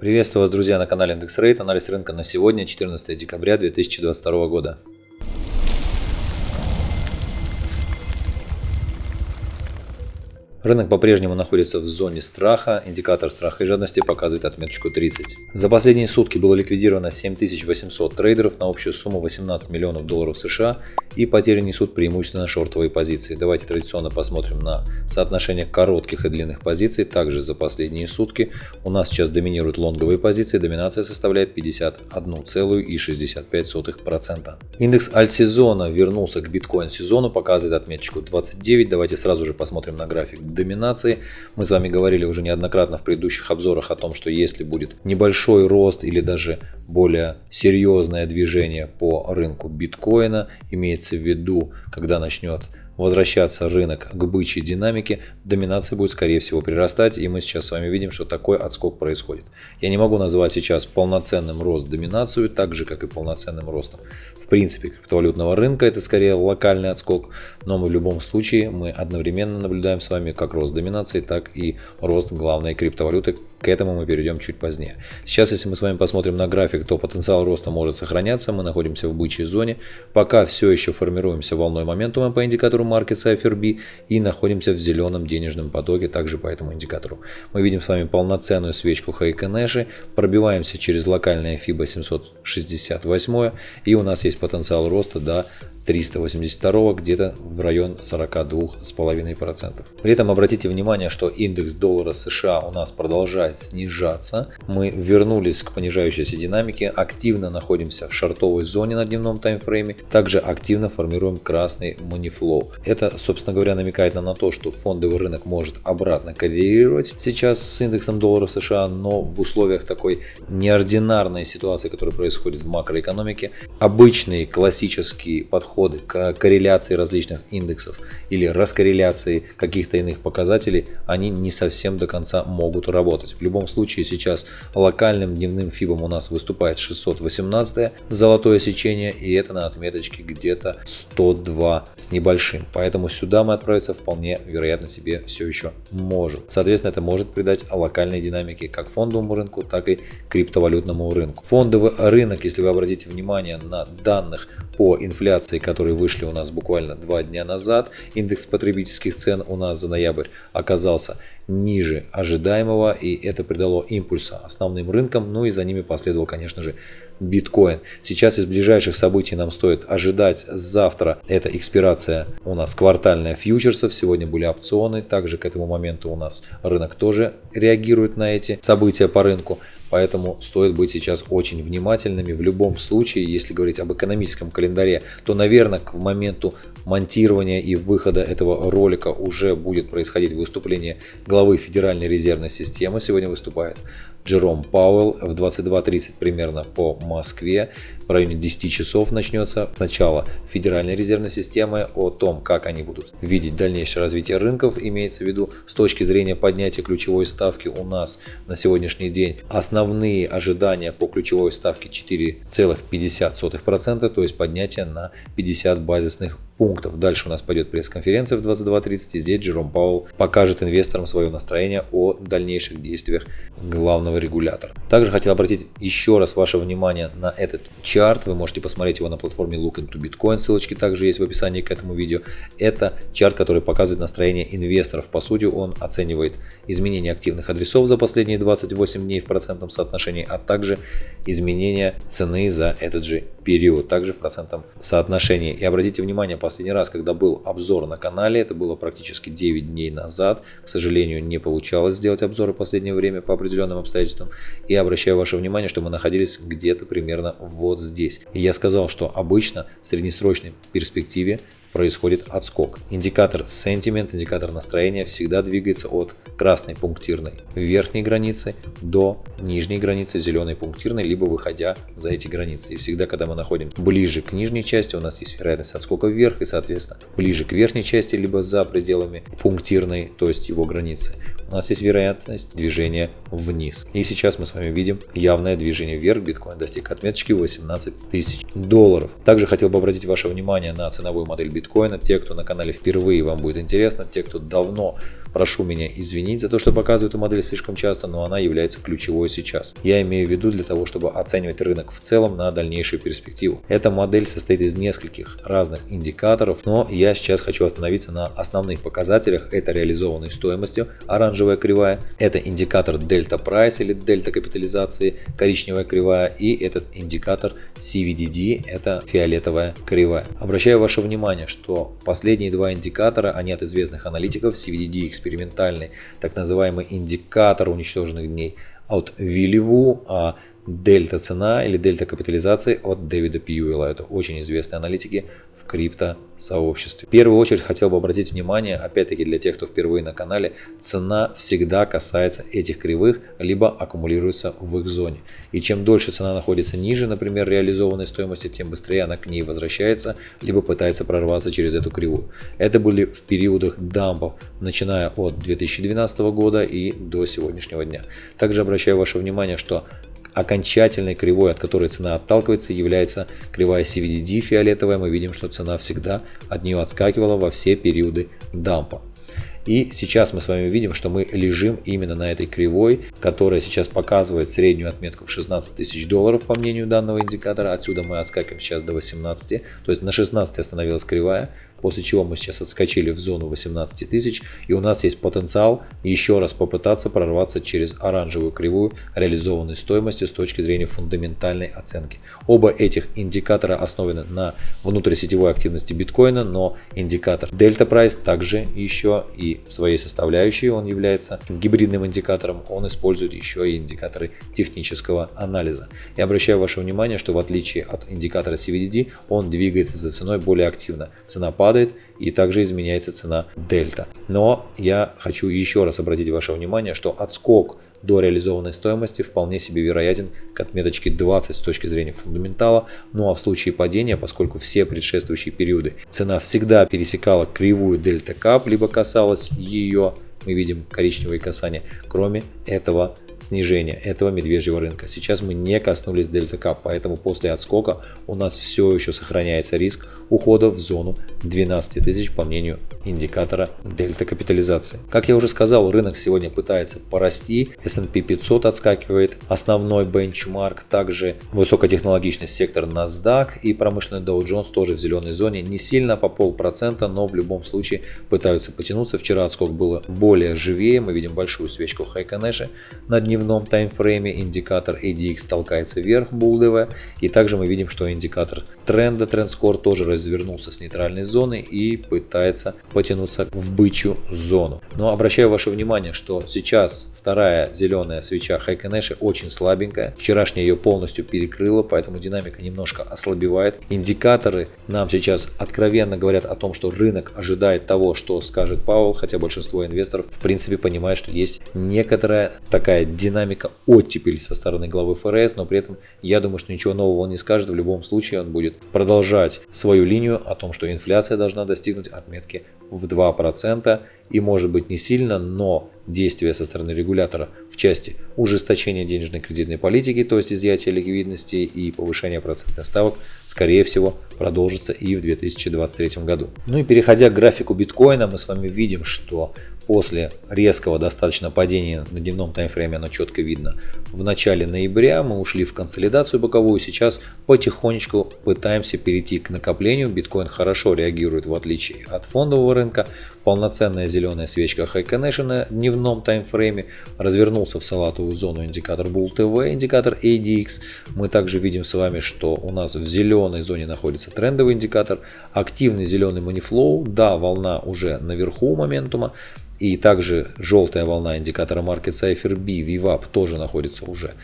Приветствую вас, друзья, на канале Индекс Рейт. Анализ рынка на сегодня, 14 декабря 2022 года. Рынок по-прежнему находится в зоне страха, индикатор страха и жадности показывает отметочку 30. За последние сутки было ликвидировано 7800 трейдеров на общую сумму 18 миллионов долларов США и потери несут преимущественно шортовые позиции. Давайте традиционно посмотрим на соотношение коротких и длинных позиций. Также за последние сутки у нас сейчас доминируют лонговые позиции, доминация составляет 51,65%. Индекс альтсезона вернулся к биткоин сезону, показывает отметочку 29. Давайте сразу же посмотрим на график доминации. Мы с вами говорили уже неоднократно в предыдущих обзорах о том, что если будет небольшой рост или даже более серьезное движение по рынку биткоина, имеется в виду, когда начнет возвращаться рынок к бычьей динамике, доминация будет скорее всего прирастать, и мы сейчас с вами видим, что такой отскок происходит. Я не могу назвать сейчас полноценным рост доминацию, так же как и полноценным ростом. В принципе, криптовалютного рынка это скорее локальный отскок, но мы в любом случае мы одновременно наблюдаем с вами как рост доминации, так и рост главной криптовалюты. К этому мы перейдем чуть позднее. Сейчас, если мы с вами посмотрим на график, то потенциал роста может сохраняться. Мы находимся в бычьей зоне. Пока все еще формируемся волной моментума по индикатору Market Cipher B и находимся в зеленом денежном потоке также по этому индикатору. Мы видим с вами полноценную свечку Хайконэши, пробиваемся через локальное FIBA 768 и у нас есть потенциал роста до 382 где-то в район 42,5%. При этом обратите внимание, что индекс доллара США у нас продолжает снижаться. Мы вернулись к понижающейся динамике, активно находимся в шартовой зоне на дневном таймфрейме, также активно формируем красный манифлоу. Это, собственно говоря, намекает нам на то, что фондовый рынок может обратно коррелировать сейчас с индексом доллара США, но в условиях такой неординарной ситуации, которая происходит в макроэкономике, обычный классический подход подходы к корреляции различных индексов или раскорреляции каких-то иных показателей, они не совсем до конца могут работать. В любом случае сейчас локальным дневным фибом у нас выступает 618 золотое сечение и это на отметочке где-то 102 с небольшим. Поэтому сюда мы отправиться вполне вероятно себе все еще можем. Соответственно это может придать локальной динамике как фондовому рынку, так и криптовалютному рынку. Фондовый рынок, если вы обратите внимание на данных по инфляции, которые вышли у нас буквально два дня назад, индекс потребительских цен у нас за ноябрь оказался ниже ожидаемого, и это придало импульса основным рынкам, ну и за ними последовал, конечно же, биткоин. Сейчас из ближайших событий нам стоит ожидать завтра, это экспирация у нас квартальная фьючерсов, сегодня были опционы, также к этому моменту у нас рынок тоже реагирует на эти события по рынку. Поэтому стоит быть сейчас очень внимательными. В любом случае, если говорить об экономическом календаре, то, наверное, к моменту монтирования и выхода этого ролика уже будет происходить выступление главы Федеральной резервной системы. Сегодня выступает Джером Пауэлл в 22.30 примерно по Москве. В районе 10 часов начнется сначала Федеральной резервной системы о том, как они будут видеть дальнейшее развитие рынков. Имеется в виду с точки зрения поднятия ключевой ставки у нас на сегодняшний день основные ожидания по ключевой ставке 4,50%, то есть поднятие на 50 базисных пунктов. Дальше у нас пойдет пресс-конференция в 22.30 и здесь Джером Пауэлл покажет инвесторам свое настроение о дальнейших действиях главного регулятора. Также хотел обратить еще раз ваше внимание на этот чарт. Вы можете посмотреть его на платформе Look into Bitcoin. Ссылочки также есть в описании к этому видео. Это чарт, который показывает настроение инвесторов. По сути, он оценивает изменения активных адресов за последние 28 дней в процентном соотношении, а также изменения цены за этот же период, также в процентном соотношении. И обратите внимание, последний раз, когда был обзор на канале, это было практически 9 дней назад. К сожалению, не получалось сделать обзоры в последнее время по определенным обстоятельствам. И обращаю ваше внимание, что мы находились где-то примерно вот здесь. И я сказал, что обычно в среднесрочной перспективе происходит отскок. Индикатор sentiment, индикатор настроения всегда двигается от красной пунктирной верхней границы до нижней границы зеленой пунктирной, либо выходя за эти границы. И всегда, когда мы находим ближе к нижней части, у нас есть вероятность отскока вверх и, соответственно, ближе к верхней части, либо за пределами пунктирной, то есть его границы, у нас есть вероятность движения вниз. И сейчас мы с вами видим явное движение вверх. Биткоин достиг отметочки 18 тысяч долларов. Также хотел бы обратить ваше внимание на ценовую модель биткоина. Те, кто на канале впервые, вам будет интересно. Те, кто давно Прошу меня извинить за то, что показываю эту модель слишком часто, но она является ключевой сейчас. Я имею в виду для того, чтобы оценивать рынок в целом на дальнейшую перспективу. Эта модель состоит из нескольких разных индикаторов, но я сейчас хочу остановиться на основных показателях. Это реализованной стоимостью, оранжевая кривая, это индикатор дельта прайс или дельта капитализации, коричневая кривая и этот индикатор CVDD, это фиолетовая кривая. Обращаю ваше внимание, что последние два индикатора, они от известных аналитиков CVDD экспериментальный так называемый индикатор уничтоженных дней от Вилливу, а дельта цена или дельта капитализации от Дэвида Пьюэлла. Это очень известные аналитики в крипто сообществе. В первую очередь хотел бы обратить внимание, опять-таки для тех, кто впервые на канале, цена всегда касается этих кривых, либо аккумулируется в их зоне. И чем дольше цена находится ниже, например, реализованной стоимости, тем быстрее она к ней возвращается, либо пытается прорваться через эту кривую. Это были в периодах дампов, начиная от 2012 года и до сегодняшнего дня. Также обращаю ваше внимание, что окончательной кривой, от которой цена отталкивается, является кривая CVDD фиолетовая. Мы видим, что цена всегда от нее отскакивала во все периоды дампа. И сейчас мы с вами видим, что мы лежим именно на этой кривой, которая сейчас показывает среднюю отметку в 16 тысяч долларов по мнению данного индикатора. Отсюда мы отскакиваем сейчас до 18. То есть на 16 остановилась кривая после чего мы сейчас отскочили в зону 18 тысяч и у нас есть потенциал еще раз попытаться прорваться через оранжевую кривую реализованной стоимости с точки зрения фундаментальной оценки. Оба этих индикатора основаны на внутрисетевой активности биткоина, но индикатор Delta Price также еще и в своей составляющей он является гибридным индикатором, он использует еще и индикаторы технического анализа. Я обращаю ваше внимание, что в отличие от индикатора CVDD, он двигается за ценой более активно. Цена падает падает и также изменяется цена дельта. Но я хочу еще раз обратить ваше внимание, что отскок до реализованной стоимости вполне себе вероятен к отметочке 20 с точки зрения фундаментала. Ну а в случае падения, поскольку все предшествующие периоды цена всегда пересекала кривую дельта кап, либо касалась ее, мы видим коричневые касания, кроме этого снижения этого медвежьего рынка. Сейчас мы не коснулись дельта кап, поэтому после отскока у нас все еще сохраняется риск ухода в зону 12 тысяч по мнению индикатора дельта капитализации. Как я уже сказал, рынок сегодня пытается порасти, S&P 500 отскакивает, основной бенчмарк, также высокотехнологичный сектор NASDAQ и промышленный Dow Jones тоже в зеленой зоне, не сильно по полпроцента, но в любом случае пытаются потянуться. Вчера отскок было более живее, мы видим большую свечку Хайконеши на дневном таймфрейме индикатор ADX толкается вверх булдевая. И также мы видим, что индикатор тренда, трендскор тоже развернулся с нейтральной зоны и пытается потянуться в бычью зону. Но обращаю ваше внимание, что сейчас вторая зеленая свеча Хайконеши очень слабенькая. Вчерашняя ее полностью перекрыла, поэтому динамика немножко ослабевает. Индикаторы нам сейчас откровенно говорят о том, что рынок ожидает того, что скажет Пауэлл, хотя большинство инвесторов в принципе понимает, что есть некоторая такая динамика оттепели со стороны главы ФРС, но при этом я думаю, что ничего нового он не скажет. В любом случае он будет продолжать свою линию о том, что инфляция должна достигнуть отметки в 2% и может быть не сильно, но действия со стороны регулятора в части ужесточения денежной кредитной политики, то есть изъятия ликвидности и повышения процентных ставок, скорее всего, продолжится и в 2023 году. Ну и переходя к графику биткоина, мы с вами видим, что после резкого достаточно падения на дневном таймфрейме оно четко видно. В начале ноября мы ушли в консолидацию боковую, сейчас потихонечку пытаемся перейти к накоплению. Биткоин хорошо реагирует в отличие от фондового рынка. Полноценная зеленая свечка High на дневном таймфрейме развернулся в салатовую зону индикатор Bull TV, индикатор ADX. Мы также видим с вами, что у нас в зеленой зоне находится трендовый индикатор, активный зеленый манифлоу, да, волна уже наверху моментума, и также желтая волна индикатора Market Cipher B, VWAP тоже находится уже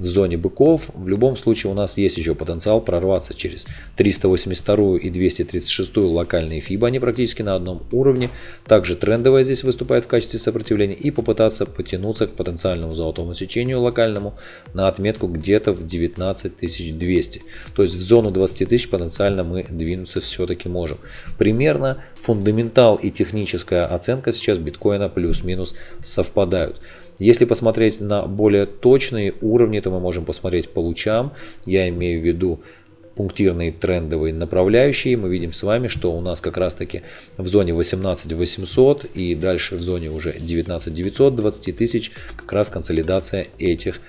в зоне быков. В любом случае у нас есть еще потенциал прорваться через 382 и 236 локальные FIBA, они практически на одном уровне. Также трендовая здесь выступает в качестве сопротивления и попытаться потянуться к потенциальному золотому сечению локальному на отметку где-то в 19200. То есть в зону 20 тысяч потенциально мы двинуться все-таки можем. Примерно фундаментал и техническая оценка сейчас биткоина плюс-минус совпадают. Если посмотреть на более точные уровни, то мы можем посмотреть по лучам. Я имею в виду пунктирные трендовые направляющие, мы видим с вами, что у нас как раз таки в зоне 18 800 и дальше в зоне уже 19 900, 20 тысяч как раз консолидация этих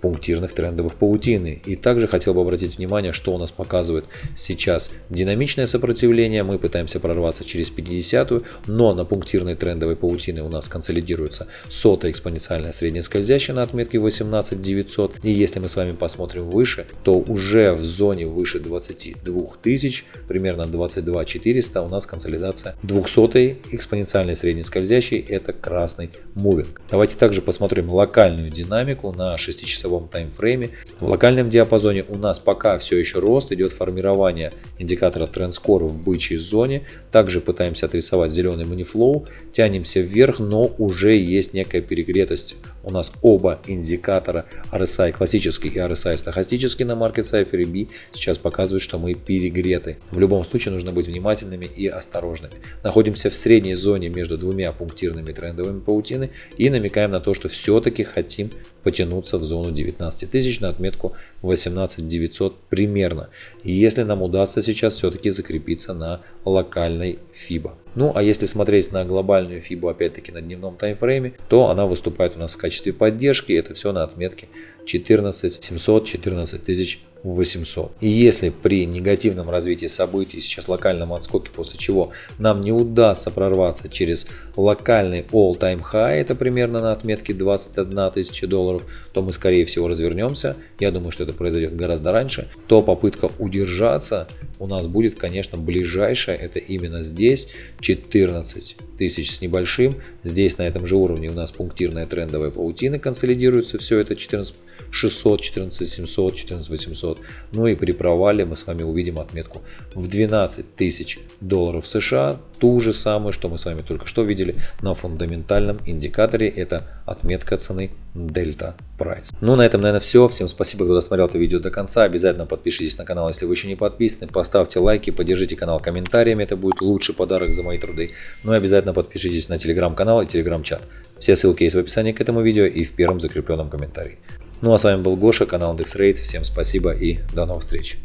пунктирных трендовых паутины. И также хотел бы обратить внимание, что у нас показывает сейчас динамичное сопротивление. Мы пытаемся прорваться через 50, но на пунктирной трендовой паутины у нас консолидируется сотая экспоненциальная средняя скользящая на отметке 18 900. И если мы с вами посмотрим выше, то уже в зоне выше 22 тысяч, примерно 22 400 у нас консолидация 200 экспоненциальной средней скользящей, это красный мувинг. Давайте также посмотрим локальную динамику на 6 часовой часовом таймфрейме. В локальном диапазоне у нас пока все еще рост, идет формирование индикатора TrendScore в бычьей зоне. Также пытаемся отрисовать зеленый манифлоу, тянемся вверх, но уже есть некая перегретость. У нас оба индикатора RSI классический и RSI стохастический на Market Cypher B сейчас показывают, что мы перегреты. В любом случае нужно быть внимательными и осторожными. Находимся в средней зоне между двумя пунктирными трендовыми паутины и намекаем на то, что все-таки хотим потянуться в зону 19 тысяч на отметку 18 900 примерно. Если нам удастся сейчас все-таки закрепиться на локальной FIBA. Ну а если смотреть на глобальную FIBA опять-таки на дневном таймфрейме, то она выступает у нас в качестве поддержки. Это все на отметке 14 700, 14 тысяч 800. И если при негативном развитии событий, сейчас локальном отскоке, после чего нам не удастся прорваться через локальный all-time high, это примерно на отметке 21 тысяча долларов, то мы скорее всего развернемся. Я думаю, что это произойдет гораздо раньше. То попытка удержаться у нас будет, конечно, ближайшая, это именно здесь, 14 тысяч с небольшим. Здесь на этом же уровне у нас пунктирная трендовая паутина консолидируется, все это 14 600, 14 700, 14 800. Ну и при провале мы с вами увидим отметку в 12 тысяч долларов США, ту же самую, что мы с вами только что видели на фундаментальном индикаторе, это отметка цены Delta Price. Ну на этом, наверное, все. Всем спасибо, кто досмотрел это видео до конца. Обязательно подпишитесь на канал, если вы еще не подписаны. Поставьте лайки, поддержите канал комментариями, это будет лучший подарок за мои труды. Ну и обязательно подпишитесь на телеграм-канал и телеграм-чат. Все ссылки есть в описании к этому видео и в первом закрепленном комментарии. Ну а с вами был Гоша, канал IndexRate. Всем спасибо и до новых встреч.